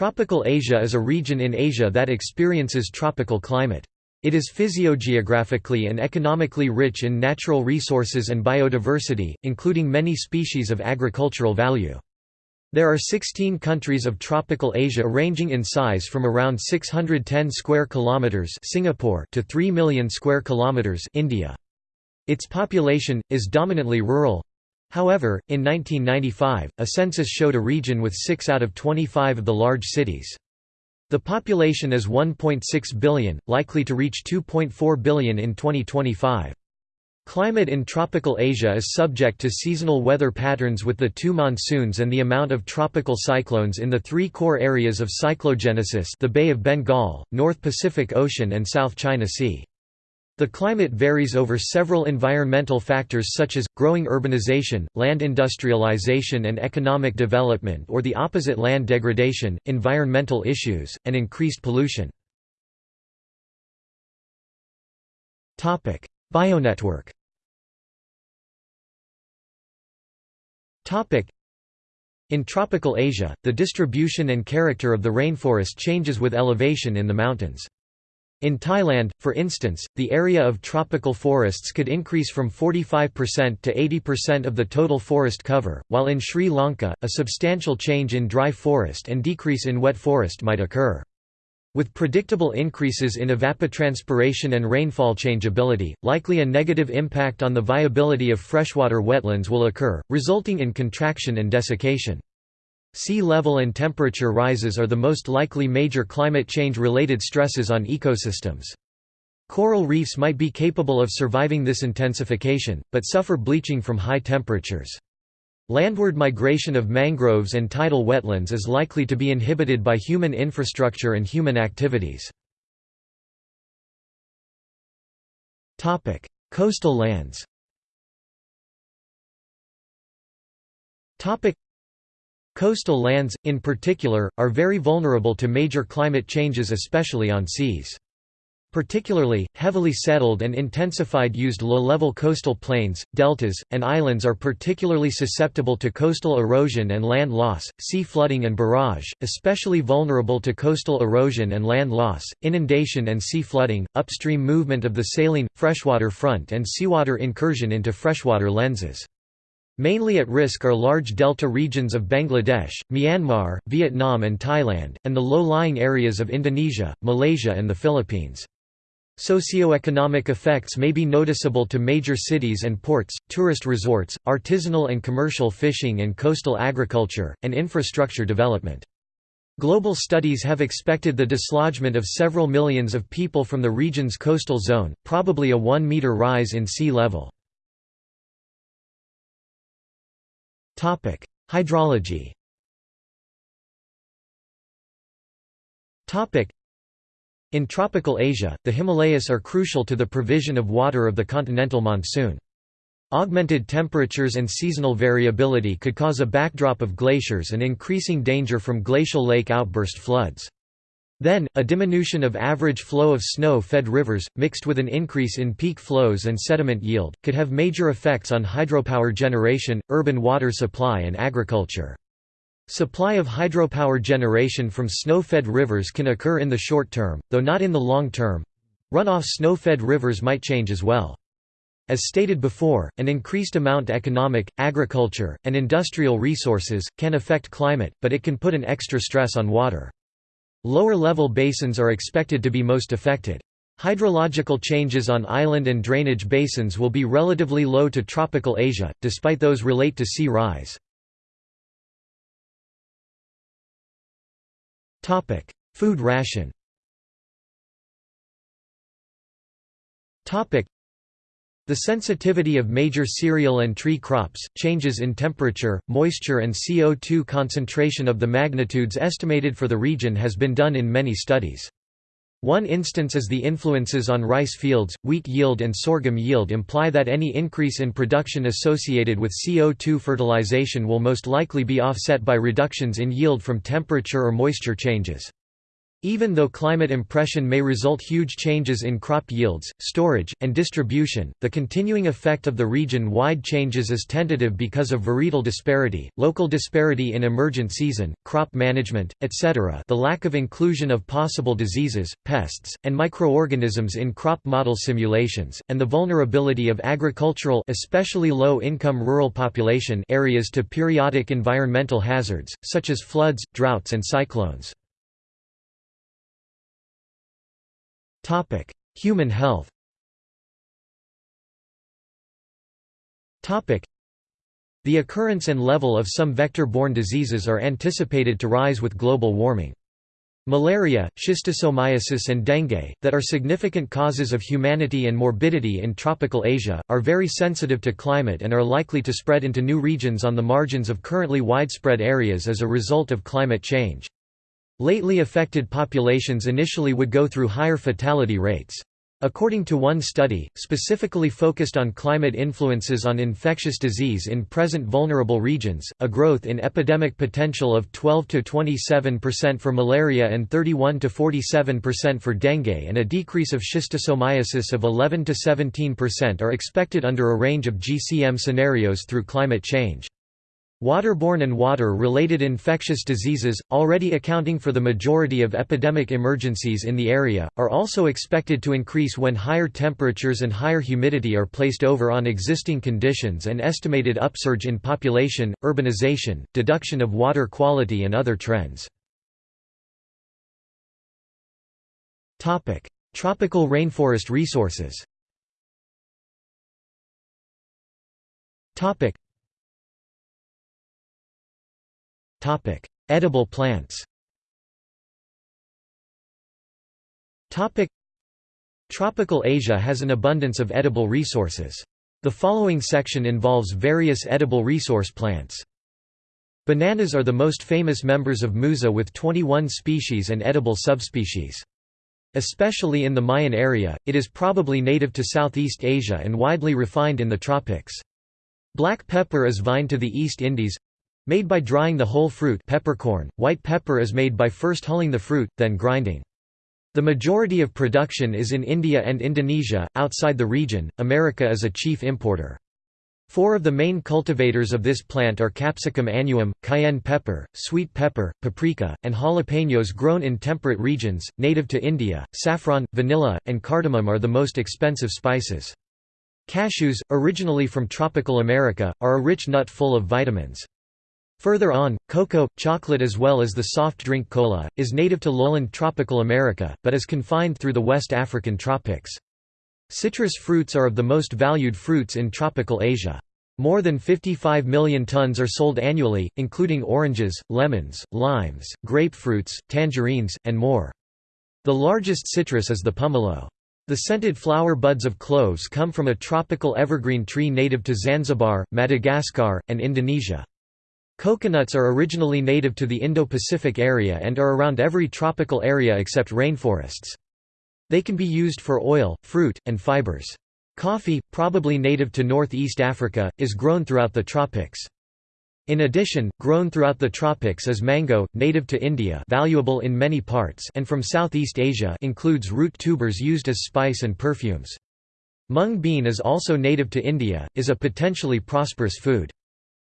Tropical Asia is a region in Asia that experiences tropical climate. It is physiogeographically and economically rich in natural resources and biodiversity, including many species of agricultural value. There are 16 countries of tropical Asia ranging in size from around 610 square kilometers Singapore to 3 million square kilometers India. Its population is dominantly rural, However, in 1995, a census showed a region with 6 out of 25 of the large cities. The population is 1.6 billion, likely to reach 2.4 billion in 2025. Climate in tropical Asia is subject to seasonal weather patterns with the two monsoons and the amount of tropical cyclones in the three core areas of cyclogenesis the Bay of Bengal, North Pacific Ocean and South China Sea. The climate varies over several environmental factors such as, growing urbanization, land industrialization and economic development or the opposite land degradation, environmental issues, and increased pollution. Bionetwork In tropical Asia, the distribution and character of the rainforest changes with elevation in the mountains. In Thailand, for instance, the area of tropical forests could increase from 45% to 80% of the total forest cover, while in Sri Lanka, a substantial change in dry forest and decrease in wet forest might occur. With predictable increases in evapotranspiration and rainfall changeability, likely a negative impact on the viability of freshwater wetlands will occur, resulting in contraction and desiccation. Sea level and temperature rises are the most likely major climate change-related stresses on ecosystems. Coral reefs might be capable of surviving this intensification, but suffer bleaching from high temperatures. Landward migration of mangroves and tidal wetlands is likely to be inhibited by human infrastructure and human activities. Coastal lands Coastal lands, in particular, are very vulnerable to major climate changes especially on seas. Particularly, heavily settled and intensified used low-level coastal plains, deltas, and islands are particularly susceptible to coastal erosion and land loss, sea flooding and barrage, especially vulnerable to coastal erosion and land loss, inundation and sea flooding, upstream movement of the saline, freshwater front and seawater incursion into freshwater lenses. Mainly at risk are large delta regions of Bangladesh, Myanmar, Vietnam and Thailand, and the low-lying areas of Indonesia, Malaysia and the Philippines. Socioeconomic effects may be noticeable to major cities and ports, tourist resorts, artisanal and commercial fishing and coastal agriculture, and infrastructure development. Global studies have expected the dislodgement of several millions of people from the region's coastal zone, probably a 1 meter rise in sea level. Hydrology in tropical Asia, the Himalayas are crucial to the provision of water of the continental monsoon. Augmented temperatures and seasonal variability could cause a backdrop of glaciers and increasing danger from glacial lake outburst floods. Then, a diminution of average flow of snow-fed rivers, mixed with an increase in peak flows and sediment yield, could have major effects on hydropower generation, urban water supply and agriculture. Supply of hydropower generation from snow-fed rivers can occur in the short term, though not in the long term. Runoff snow-fed rivers might change as well. As stated before, an increased amount economic, agriculture, and industrial resources, can affect climate, but it can put an extra stress on water. Lower-level basins are expected to be most affected. Hydrological changes on island and drainage basins will be relatively low to tropical Asia, despite those relate to sea rise. Food ration the sensitivity of major cereal and tree crops, changes in temperature, moisture and CO2 concentration of the magnitudes estimated for the region has been done in many studies. One instance is the influences on rice fields, wheat yield and sorghum yield imply that any increase in production associated with CO2 fertilization will most likely be offset by reductions in yield from temperature or moisture changes. Even though climate impression may result huge changes in crop yields, storage, and distribution, the continuing effect of the region-wide changes is tentative because of varietal disparity, local disparity in emergent season, crop management, etc. the lack of inclusion of possible diseases, pests, and microorganisms in crop model simulations, and the vulnerability of agricultural especially low-income rural population areas to periodic environmental hazards, such as floods, droughts and cyclones. Topic: Human health. Topic: The occurrence and level of some vector-borne diseases are anticipated to rise with global warming. Malaria, schistosomiasis and dengue, that are significant causes of humanity and morbidity in tropical Asia, are very sensitive to climate and are likely to spread into new regions on the margins of currently widespread areas as a result of climate change. Lately affected populations initially would go through higher fatality rates. According to one study, specifically focused on climate influences on infectious disease in present vulnerable regions, a growth in epidemic potential of 12–27% for malaria and 31–47% for dengue and a decrease of schistosomiasis of 11–17% are expected under a range of GCM scenarios through climate change. Waterborne and water-related infectious diseases, already accounting for the majority of epidemic emergencies in the area, are also expected to increase when higher temperatures and higher humidity are placed over on existing conditions and estimated upsurge in population, urbanization, deduction of water quality and other trends. Tropical rainforest resources Edible plants. Topic: Tropical Asia has an abundance of edible resources. The following section involves various edible resource plants. Bananas are the most famous members of Musa with 21 species and edible subspecies. Especially in the Mayan area, it is probably native to Southeast Asia and widely refined in the tropics. Black pepper is vine to the East Indies, Made by drying the whole fruit peppercorn, white pepper is made by first hulling the fruit, then grinding. The majority of production is in India and Indonesia, outside the region, America is a chief importer. Four of the main cultivators of this plant are capsicum annuum, cayenne pepper, sweet pepper, paprika, and jalapenos grown in temperate regions, native to India. Saffron, vanilla, and cardamom are the most expensive spices. Cashews, originally from tropical America, are a rich nut full of vitamins. Further on, cocoa, chocolate as well as the soft drink cola, is native to lowland tropical America, but is confined through the West African tropics. Citrus fruits are of the most valued fruits in tropical Asia. More than 55 million tons are sold annually, including oranges, lemons, limes, grapefruits, tangerines, and more. The largest citrus is the pumelo. The scented flower buds of cloves come from a tropical evergreen tree native to Zanzibar, Madagascar, and Indonesia. Coconuts are originally native to the Indo-Pacific area and are around every tropical area except rainforests. They can be used for oil, fruit, and fibers. Coffee, probably native to northeast Africa, is grown throughout the tropics. In addition, grown throughout the tropics is mango, native to India valuable in many parts and from Southeast Asia includes root tubers used as spice and perfumes. Mung bean is also native to India, is a potentially prosperous food.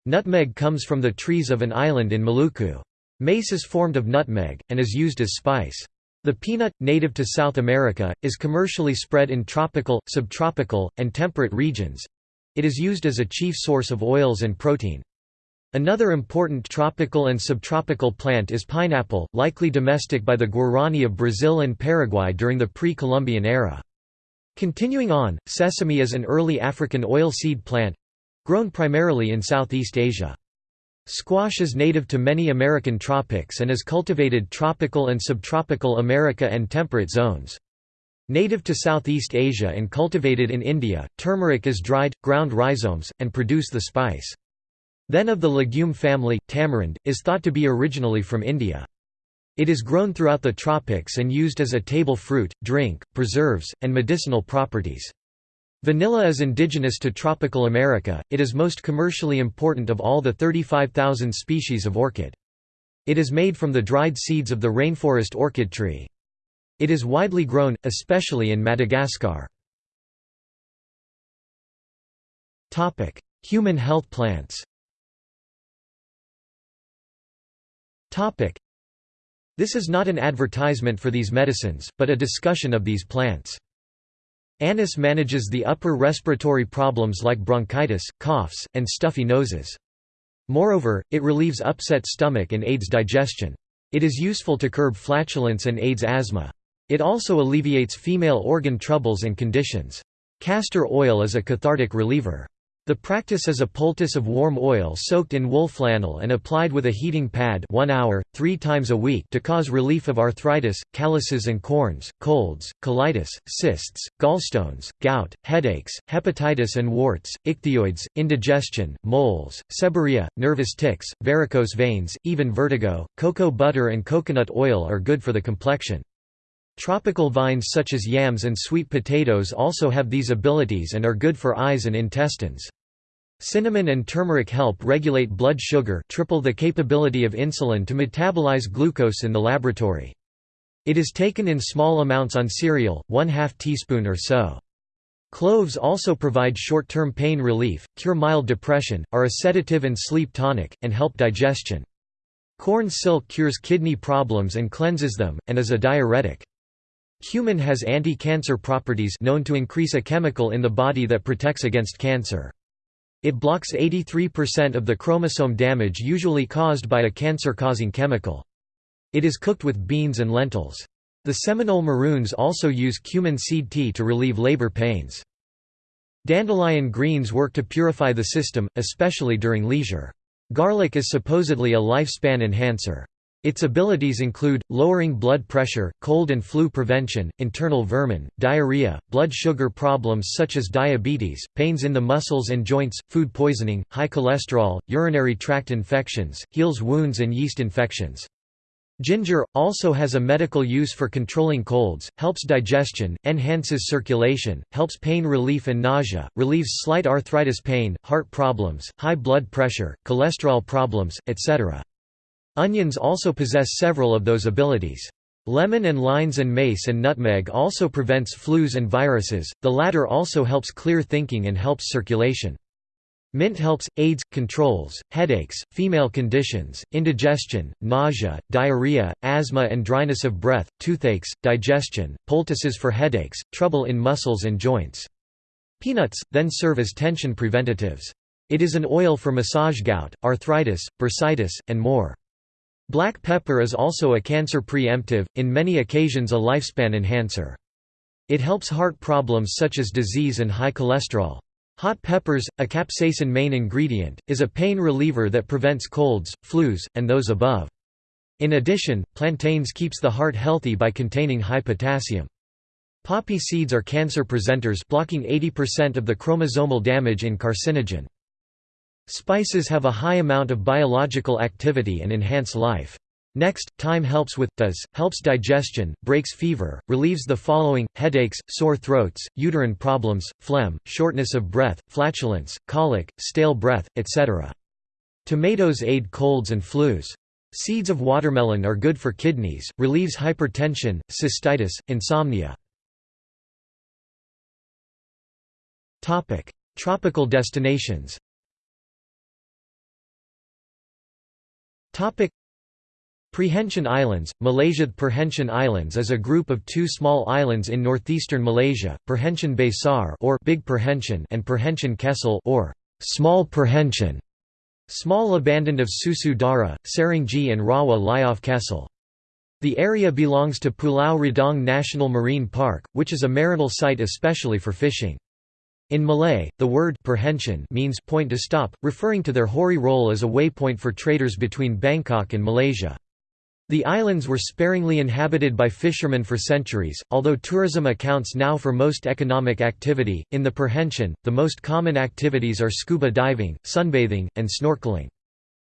Nutmeg comes from the trees of an island in Maluku. Mace is formed of nutmeg, and is used as spice. The peanut, native to South America, is commercially spread in tropical, subtropical, and temperate regions. It is used as a chief source of oils and protein. Another important tropical and subtropical plant is pineapple, likely domestic by the Guarani of Brazil and Paraguay during the pre-Columbian era. Continuing on, sesame is an early African oilseed plant, Grown primarily in Southeast Asia. Squash is native to many American tropics and is cultivated tropical and subtropical America and temperate zones. Native to Southeast Asia and cultivated in India, turmeric is dried, ground rhizomes, and produce the spice. Then of the legume family, tamarind, is thought to be originally from India. It is grown throughout the tropics and used as a table fruit, drink, preserves, and medicinal properties. Vanilla is indigenous to tropical America, it is most commercially important of all the 35,000 species of orchid. It is made from the dried seeds of the rainforest orchid tree. It is widely grown, especially in Madagascar. Human health plants This is not an advertisement for these medicines, but a discussion of these plants. Anise manages the upper respiratory problems like bronchitis, coughs, and stuffy noses. Moreover, it relieves upset stomach and aids digestion. It is useful to curb flatulence and aids asthma. It also alleviates female organ troubles and conditions. Castor oil is a cathartic reliever. The practice is a poultice of warm oil soaked in wool flannel and applied with a heating pad 1 hour, 3 times a week to cause relief of arthritis, calluses and corns, colds, colitis, cysts, gallstones, gout, headaches, hepatitis and warts, ichthyoids, indigestion, moles, seborrhea, nervous tics, varicose veins, even vertigo. Cocoa butter and coconut oil are good for the complexion. Tropical vines such as yams and sweet potatoes also have these abilities and are good for eyes and intestines. Cinnamon and turmeric help regulate blood sugar triple the capability of insulin to metabolize glucose in the laboratory. It is taken in small amounts on cereal, one half teaspoon or so. Cloves also provide short-term pain relief, cure mild depression, are a sedative and sleep tonic, and help digestion. Corn silk cures kidney problems and cleanses them, and is a diuretic. Cumin has anti-cancer properties known to increase a chemical in the body that protects against cancer. It blocks 83% of the chromosome damage usually caused by a cancer-causing chemical. It is cooked with beans and lentils. The Seminole Maroons also use cumin seed tea to relieve labor pains. Dandelion greens work to purify the system, especially during leisure. Garlic is supposedly a lifespan enhancer. Its abilities include, lowering blood pressure, cold and flu prevention, internal vermin, diarrhea, blood sugar problems such as diabetes, pains in the muscles and joints, food poisoning, high cholesterol, urinary tract infections, heals wounds and yeast infections. Ginger, also has a medical use for controlling colds, helps digestion, enhances circulation, helps pain relief and nausea, relieves slight arthritis pain, heart problems, high blood pressure, cholesterol problems, etc. Onions also possess several of those abilities. Lemon and lines and mace and nutmeg also prevents flus and viruses, the latter also helps clear thinking and helps circulation. Mint helps, aids, controls, headaches, female conditions, indigestion, nausea, diarrhea, asthma and dryness of breath, toothaches, digestion, poultices for headaches, trouble in muscles and joints. Peanuts, then serve as tension preventatives. It is an oil for massage gout, arthritis, bursitis, and more. Black pepper is also a cancer preemptive, in many occasions a lifespan enhancer. It helps heart problems such as disease and high cholesterol. Hot peppers, a capsaicin main ingredient, is a pain reliever that prevents colds, flus, and those above. In addition, plantains keeps the heart healthy by containing high potassium. Poppy seeds are cancer presenters blocking 80% of the chromosomal damage in carcinogen. Spices have a high amount of biological activity and enhance life. Next, thyme helps with, does, helps digestion, breaks fever, relieves the following, headaches, sore throats, uterine problems, phlegm, shortness of breath, flatulence, colic, stale breath, etc. Tomatoes aid colds and flus. Seeds of watermelon are good for kidneys, relieves hypertension, cystitis, insomnia. Tropical destinations Perhentian Islands, Malaysia Perhentian Islands is a group of two small islands in northeastern Malaysia, Perhentian Besar or Big Perhentian and Perhentian Kecil or Small Perhentian. Small abandoned of Susu Dara, Serenggi and Rawa off Kecil. The area belongs to Pulau Redang National Marine Park, which is a marinal site especially for fishing. In Malay, the word means point to stop, referring to their hoary role as a waypoint for traders between Bangkok and Malaysia. The islands were sparingly inhabited by fishermen for centuries, although tourism accounts now for most economic activity. In the Perhentian, the most common activities are scuba diving, sunbathing, and snorkeling.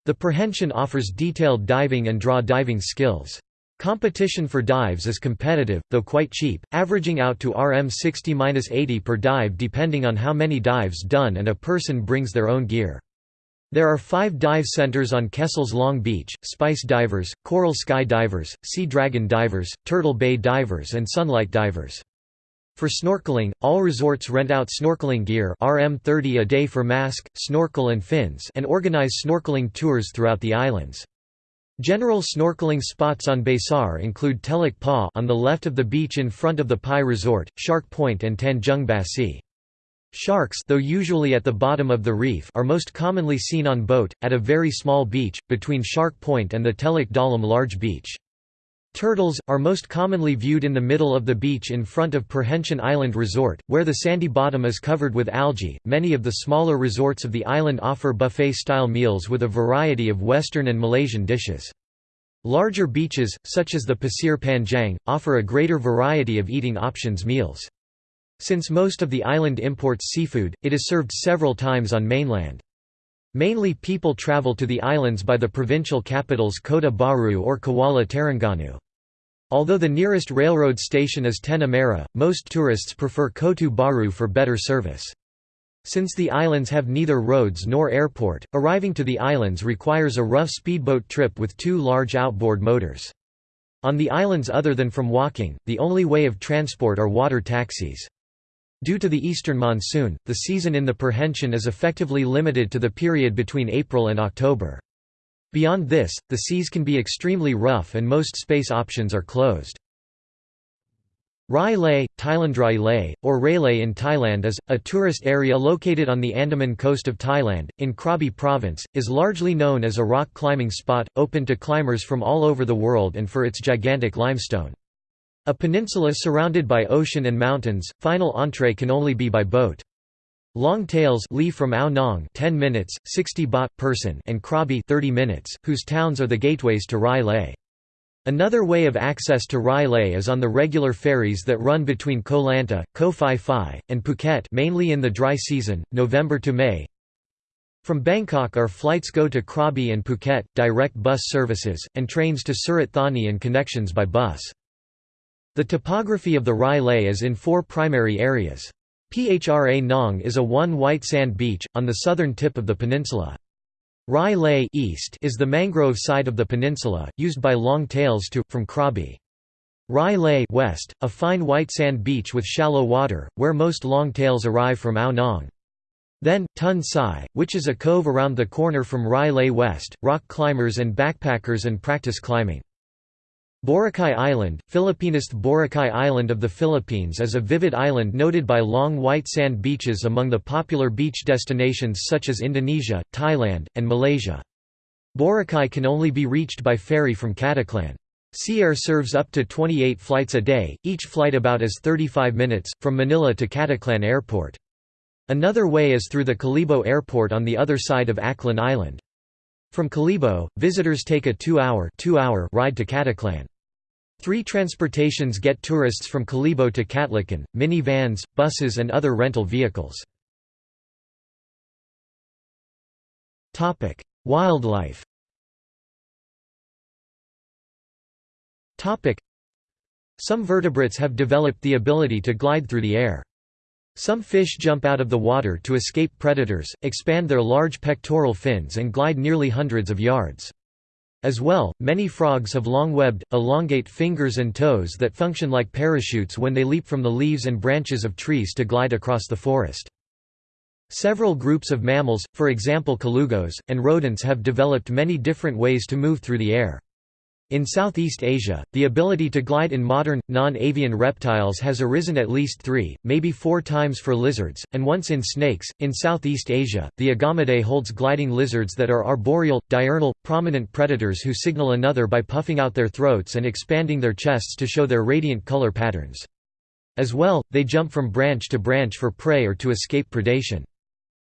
The Perhentian offers detailed diving and draw diving skills. Competition for dives is competitive, though quite cheap, averaging out to Rm 60–80 per dive depending on how many dives done and a person brings their own gear. There are five dive centers on Kecil's Long Beach, Spice Divers, Coral Sky Divers, Sea Dragon Divers, Turtle Bay Divers and Sunlight Divers. For snorkeling, all resorts rent out snorkeling gear RM30 a day for mask, snorkel and fins and organize snorkeling tours throughout the islands. General snorkeling spots on Besar include Teluk Pa on the left of the beach in front of the Pai Resort, Shark Point and Tanjung Basi. Sharks though usually at the bottom of the reef are most commonly seen on boat, at a very small beach, between Shark Point and the Teluk Dalam large beach. Turtles, are most commonly viewed in the middle of the beach in front of Perhentian Island Resort, where the sandy bottom is covered with algae. Many of the smaller resorts of the island offer buffet style meals with a variety of Western and Malaysian dishes. Larger beaches, such as the Pasir Panjang, offer a greater variety of eating options meals. Since most of the island imports seafood, it is served several times on mainland. Mainly people travel to the islands by the provincial capitals Kota Baru or Kuala Terengganu. Although the nearest railroad station is Tanah Merah, most tourists prefer Kota Baru for better service. Since the islands have neither roads nor airport, arriving to the islands requires a rough speedboat trip with two large outboard motors. On the islands other than from walking, the only way of transport are water taxis. Due to the eastern monsoon, the season in the Perhentian is effectively limited to the period between April and October. Beyond this, the seas can be extremely rough and most space options are closed. Rai Lay, Thailandrai Lay, or Railay in Thailand is, a tourist area located on the Andaman coast of Thailand, in Krabi province, is largely known as a rock climbing spot, open to climbers from all over the world and for its gigantic limestone. A peninsula surrounded by ocean and mountains, final entree can only be by boat. Long tails Lee from Ao Nang 10 minutes, 60 baht person and Krabi 30 minutes, whose towns are the gateways to Rai Lay. Another way of access to Rai Lay is on the regular ferries that run between Koh Lanta, Koh Phi Phi, and Phuket mainly in the dry season, November to May. From Bangkok our flights go to Krabi and Phuket, direct bus services, and trains to Surat Thani and connections by bus. The topography of the Rai Lay is in four primary areas. Phra Nang is a one white sand beach, on the southern tip of the peninsula. Rai Lay East is the mangrove side of the peninsula, used by long tails to, from Krabi. Rai Lay West, a fine white sand beach with shallow water, where most long tails arrive from Ao Nang. Then, Ton Sai, which is a cove around the corner from Rai Lay West, rock climbers and backpackers and practice climbing. Boracay Island, Filipinist Boracay Island of the Philippines is a vivid island noted by long white sand beaches among the popular beach destinations such as Indonesia, Thailand, and Malaysia. Boracay can only be reached by ferry from Caticlan. Sea Air serves up to 28 flights a day, each flight about as 35 minutes, from Manila to Caticlan Airport. Another way is through the Kalibo Airport on the other side of Aklan Island. From Kalibo, visitors take a two-hour ride to Caticlan. Three transportations get tourists from Kalibo to Caticlan, minivans, buses and other rental vehicles. Wildlife Some vertebrates have developed the ability to glide through the air. Some fish jump out of the water to escape predators, expand their large pectoral fins and glide nearly hundreds of yards. As well, many frogs have long-webbed, elongate fingers and toes that function like parachutes when they leap from the leaves and branches of trees to glide across the forest. Several groups of mammals, for example colugos, and rodents have developed many different ways to move through the air. In Southeast Asia, the ability to glide in modern, non-avian reptiles has arisen at least three, maybe four times for lizards, and once in snakes. In Southeast Asia, the Agamidae holds gliding lizards that are arboreal, diurnal, prominent predators who signal another by puffing out their throats and expanding their chests to show their radiant color patterns. As well, they jump from branch to branch for prey or to escape predation.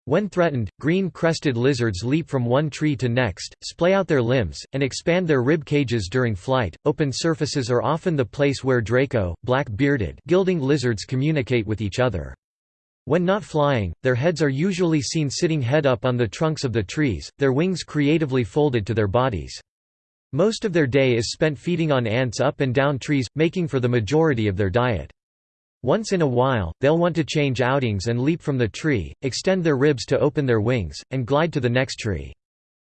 When threatened, green-crested lizards leap from one tree to next, splay out their limbs, and expand their rib cages during flight. Open surfaces are often the place where Draco, black-bearded gilding lizards communicate with each other. When not flying, their heads are usually seen sitting head up on the trunks of the trees, their wings creatively folded to their bodies. Most of their day is spent feeding on ants up and down trees, making for the majority of their diet. Once in a while, they'll want to change outings and leap from the tree, extend their ribs to open their wings, and glide to the next tree.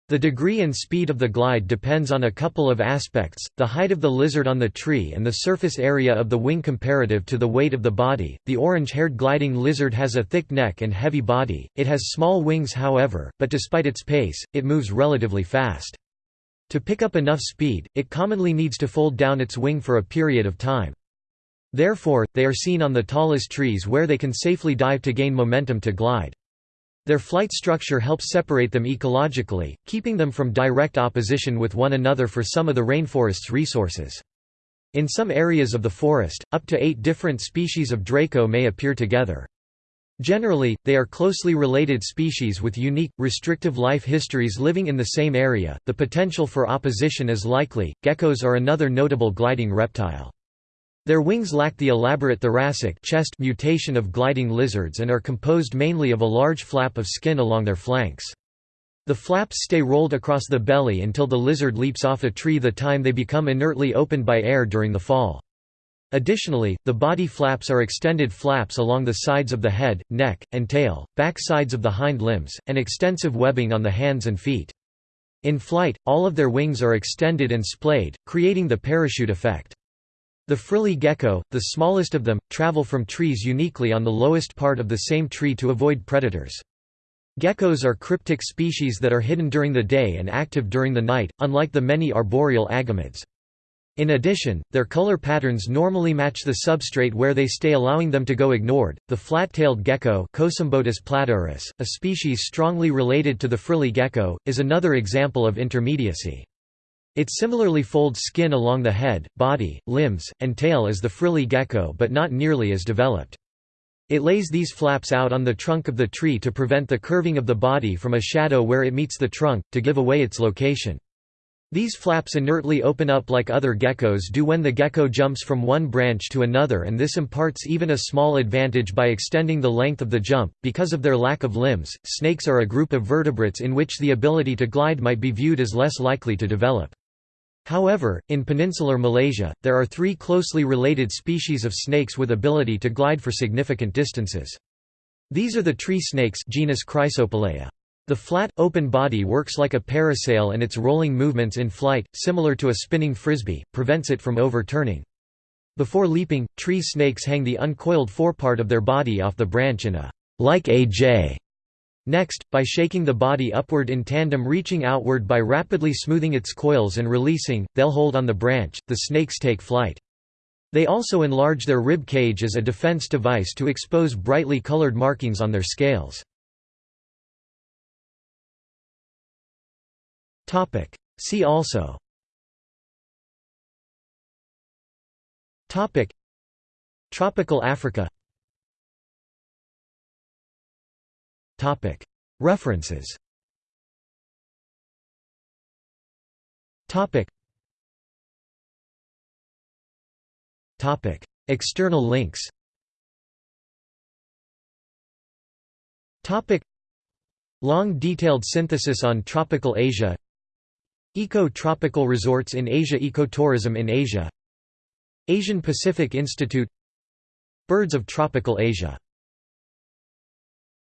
The degree and speed of the glide depends on a couple of aspects, the height of the lizard on the tree and the surface area of the wing comparative to the weight of the body. The orange-haired gliding lizard has a thick neck and heavy body, it has small wings however, but despite its pace, it moves relatively fast. To pick up enough speed, it commonly needs to fold down its wing for a period of time. Therefore, they are seen on the tallest trees where they can safely dive to gain momentum to glide. Their flight structure helps separate them ecologically, keeping them from direct opposition with one another for some of the rainforest's resources. In some areas of the forest, up to eight different species of Draco may appear together. Generally, they are closely related species with unique, restrictive life histories living in the same area. The potential for opposition is likely. Geckos are another notable gliding reptile. Their wings lack the elaborate thoracic chest mutation of gliding lizards and are composed mainly of a large flap of skin along their flanks. The flaps stay rolled across the belly until the lizard leaps off a tree the time they become inertly opened by air during the fall. Additionally, the body flaps are extended flaps along the sides of the head, neck, and tail, back sides of the hind limbs, and extensive webbing on the hands and feet. In flight, all of their wings are extended and splayed, creating the parachute effect. The frilly gecko, the smallest of them, travel from trees uniquely on the lowest part of the same tree to avoid predators. Geckos are cryptic species that are hidden during the day and active during the night, unlike the many arboreal agamids. In addition, their color patterns normally match the substrate where they stay allowing them to go ignored. The flat-tailed gecko Cosymbotus platurus, a species strongly related to the frilly gecko, is another example of intermediacy. It similarly folds skin along the head, body, limbs, and tail as the frilly gecko but not nearly as developed. It lays these flaps out on the trunk of the tree to prevent the curving of the body from a shadow where it meets the trunk, to give away its location. These flaps inertly open up like other geckos do when the gecko jumps from one branch to another and this imparts even a small advantage by extending the length of the jump. Because of their lack of limbs, snakes are a group of vertebrates in which the ability to glide might be viewed as less likely to develop. However, in peninsular Malaysia, there are three closely related species of snakes with ability to glide for significant distances. These are the tree snakes genus Chrysopelea. The flat, open body works like a parasail and its rolling movements in flight, similar to a spinning frisbee, prevents it from overturning. Before leaping, tree snakes hang the uncoiled forepart of their body off the branch in a like a J Next, by shaking the body upward in tandem reaching outward by rapidly smoothing its coils and releasing, they'll hold on the branch, the snakes take flight. They also enlarge their rib cage as a defense device to expose brightly colored markings on their scales. See also Tropical Africa References. External links. Long detailed synthesis on tropical Asia. Eco-tropical resorts in Asia Ecotourism in Asia. Asian Pacific Institute. Birds of tropical Asia